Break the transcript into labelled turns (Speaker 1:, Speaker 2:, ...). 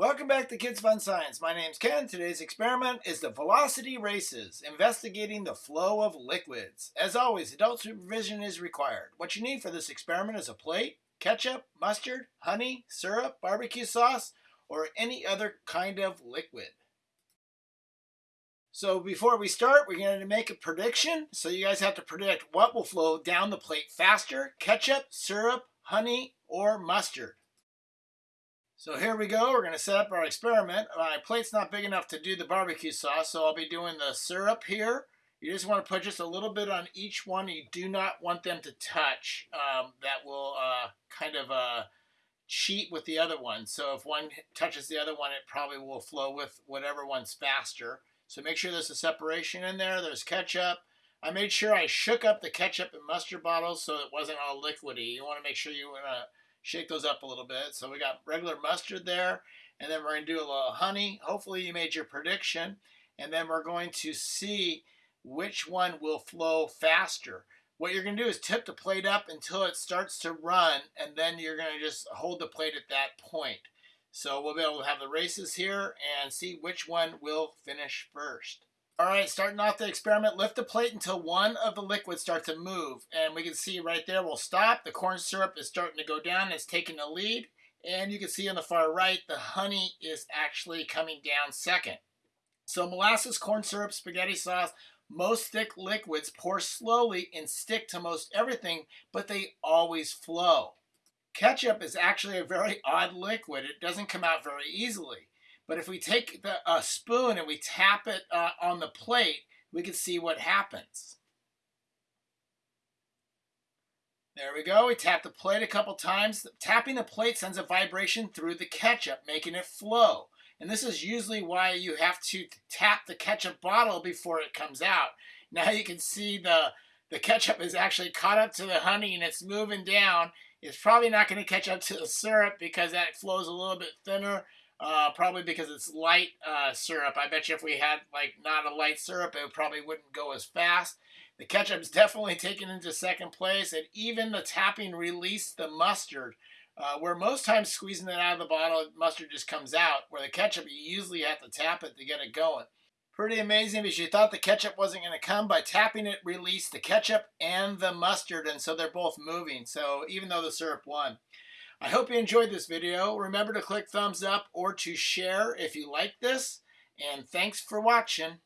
Speaker 1: Welcome back to Kids Fun Science. My name's Ken. Today's experiment is the velocity races, investigating the flow of liquids. As always, adult supervision is required. What you need for this experiment is a plate, ketchup, mustard, honey, syrup, barbecue sauce, or any other kind of liquid. So before we start, we're going to make a prediction. So you guys have to predict what will flow down the plate faster, ketchup, syrup, honey, or mustard. So here we go. We're going to set up our experiment. My plate's not big enough to do the barbecue sauce, so I'll be doing the syrup here. You just want to put just a little bit on each one. You do not want them to touch. Um, that will uh, kind of uh, cheat with the other one. So if one touches the other one, it probably will flow with whatever one's faster. So make sure there's a separation in there. There's ketchup. I made sure I shook up the ketchup and mustard bottles so it wasn't all liquidy. You want to make sure you want to shake those up a little bit. So we got regular mustard there, and then we're going to do a little honey. Hopefully you made your prediction, and then we're going to see which one will flow faster. What you're going to do is tip the plate up until it starts to run, and then you're going to just hold the plate at that point. So we'll be able to have the races here and see which one will finish first. All right, starting off the experiment, lift the plate until one of the liquids starts to move. And we can see right there, we'll stop. The corn syrup is starting to go down. It's taking the lead. And you can see on the far right, the honey is actually coming down second. So molasses, corn syrup, spaghetti sauce, most thick liquids pour slowly and stick to most everything, but they always flow. Ketchup is actually a very odd liquid. It doesn't come out very easily. But if we take the, a spoon and we tap it uh, on the plate, we can see what happens. There we go. We tap the plate a couple times. Tapping the plate sends a vibration through the ketchup, making it flow. And this is usually why you have to tap the ketchup bottle before it comes out. Now you can see the, the ketchup is actually caught up to the honey and it's moving down. It's probably not going to catch up to the syrup because that flows a little bit thinner uh, probably because it's light uh, syrup. I bet you if we had like not a light syrup, it probably wouldn't go as fast. The ketchup's definitely taken into second place, and even the tapping released the mustard. Uh, where most times squeezing it out of the bottle, mustard just comes out. Where the ketchup, you usually have to tap it to get it going. Pretty amazing because you thought the ketchup wasn't going to come. By tapping it, released the ketchup and the mustard, and so they're both moving. So even though the syrup won. I hope you enjoyed this video. Remember to click thumbs up or to share if you like this. And thanks for watching.